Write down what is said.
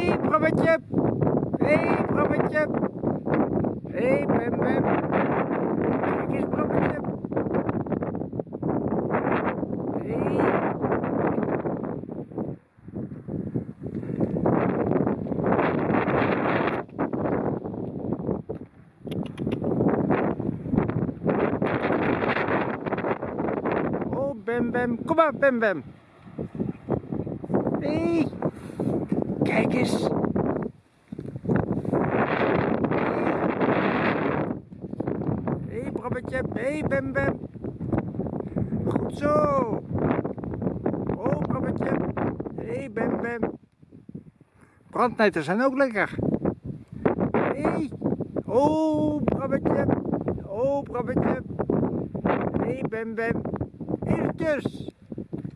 hey, Brabbetje. hey, Brabbetje. hey, Bem Bem. Kijk eens, Brabbetje. hey. Oh, Bem Bem. Kom maar, Bem Bem. hey. Kijk eens. Hé, hey, Brabbetje. Hé, hey, Bem Bem. Goed zo. Oh, Brabbetje. Hé, hey, Bem Bem. Brandnetten zijn ook lekker. Hé. Hey. Oh, Brabbetje. Oh, Brabbetje. Hé, hey, Bem Bem.